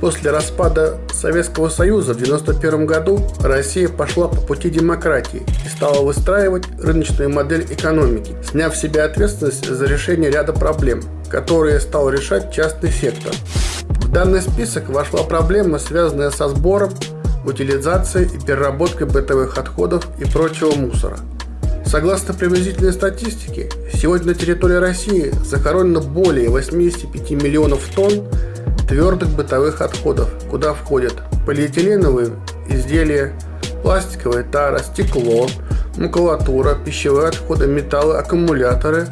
После распада Советского Союза в 1991 году Россия пошла по пути демократии и стала выстраивать рыночную модель экономики, сняв в себя ответственность за решение ряда проблем, которые стал решать частный сектор. В данный список вошла проблема, связанная со сбором, утилизацией и переработкой бытовых отходов и прочего мусора. Согласно приблизительной статистике, сегодня на территории России захоронено более 85 миллионов тонн твердых бытовых отходов, куда входят полиэтиленовые изделия, пластиковая тара, стекло, макулатура, пищевые отходы, металлы, аккумуляторы,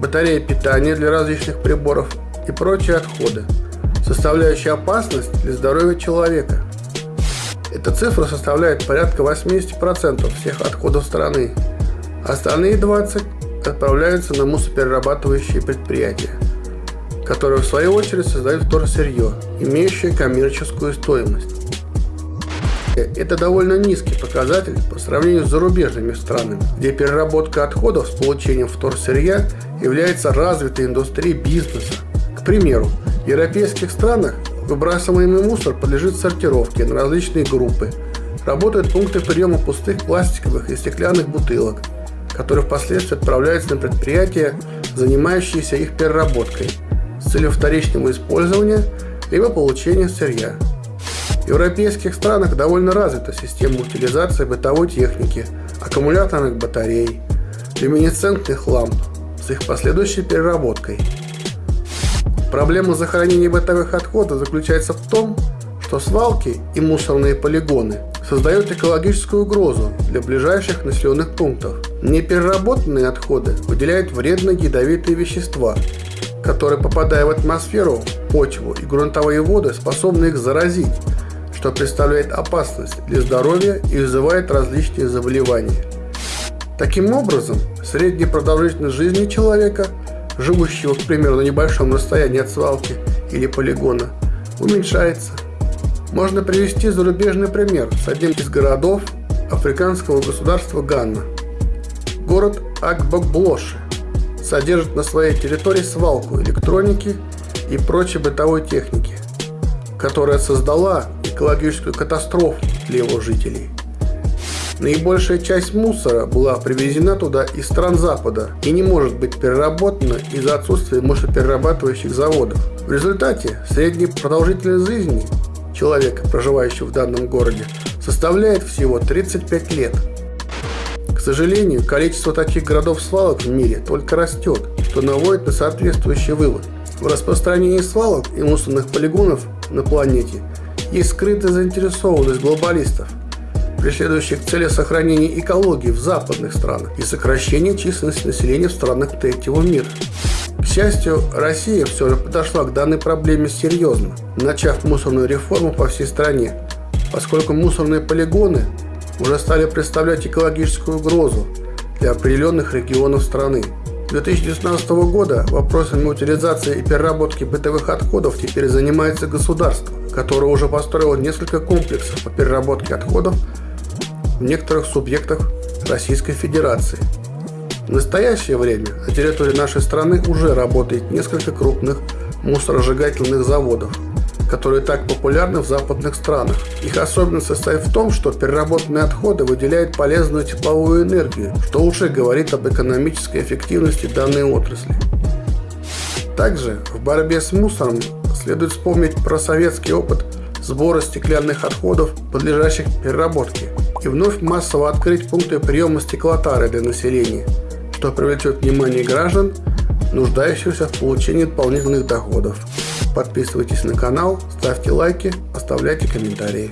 батареи питания для различных приборов и прочие отходы, составляющие опасность для здоровья человека. Эта цифра составляет порядка 80% всех отходов страны. Остальные 20 отправляются на мусоперерабатывающие предприятия которые в свою очередь создают вторсырье, имеющее коммерческую стоимость. Это довольно низкий показатель по сравнению с зарубежными странами, где переработка отходов с получением вторсырья является развитой индустрией бизнеса. К примеру, в европейских странах выбрасываемый мусор подлежит сортировке на различные группы. Работают пункты приема пустых пластиковых и стеклянных бутылок, которые впоследствии отправляются на предприятия, занимающиеся их переработкой – целью вторичного использования либо получения сырья. В европейских странах довольно развита система утилизации бытовой техники, аккумуляторных батарей, люминесцентных ламп с их последующей переработкой. Проблема захоронения бытовых отходов заключается в том, что свалки и мусорные полигоны создают экологическую угрозу для ближайших населенных пунктов. Непереработанные отходы выделяют вредные ядовитые вещества, которые, попадая в атмосферу, почву и грунтовые воды, способны их заразить, что представляет опасность для здоровья и вызывает различные заболевания. Таким образом, средняя продолжительность жизни человека, живущего, к примеру, на небольшом расстоянии от свалки или полигона, уменьшается. Можно привести зарубежный пример с одним из городов африканского государства Ганна. Город Акбокблоши содержит на своей территории свалку электроники и прочей бытовой техники, которая создала экологическую катастрофу для его жителей. Наибольшая часть мусора была привезена туда из стран Запада и не может быть переработана из-за отсутствия мусоперерабатывающих заводов. В результате средняя продолжительность жизни человека, проживающего в данном городе, составляет всего 35 лет – к сожалению, количество таких городов-свалок в мире только растет, что наводит на соответствующий вывод. В распространении свалок и мусорных полигонов на планете есть скрытая заинтересованность глобалистов, преследующих цели сохранения экологии в западных странах и сокращения численности населения в странах третьего мира. К счастью, Россия все же подошла к данной проблеме серьезно, начав мусорную реформу по всей стране, поскольку мусорные полигоны уже стали представлять экологическую угрозу для определенных регионов страны. С 2019 года вопросами утилизации и переработки бытовых отходов теперь занимается государство, которое уже построило несколько комплексов по переработке отходов в некоторых субъектах Российской Федерации. В настоящее время на территории нашей страны уже работает несколько крупных мусоросжигательных заводов – которые так популярны в западных странах. Их особенность состоит в том, что переработанные отходы выделяют полезную тепловую энергию, что уже говорит об экономической эффективности данной отрасли. Также в борьбе с мусором следует вспомнить про советский опыт сбора стеклянных отходов, подлежащих переработке, и вновь массово открыть пункты приема стеклотары для населения, что привлечет внимание граждан, нуждающихся в получении дополнительных доходов. Подписывайтесь на канал, ставьте лайки, оставляйте комментарии.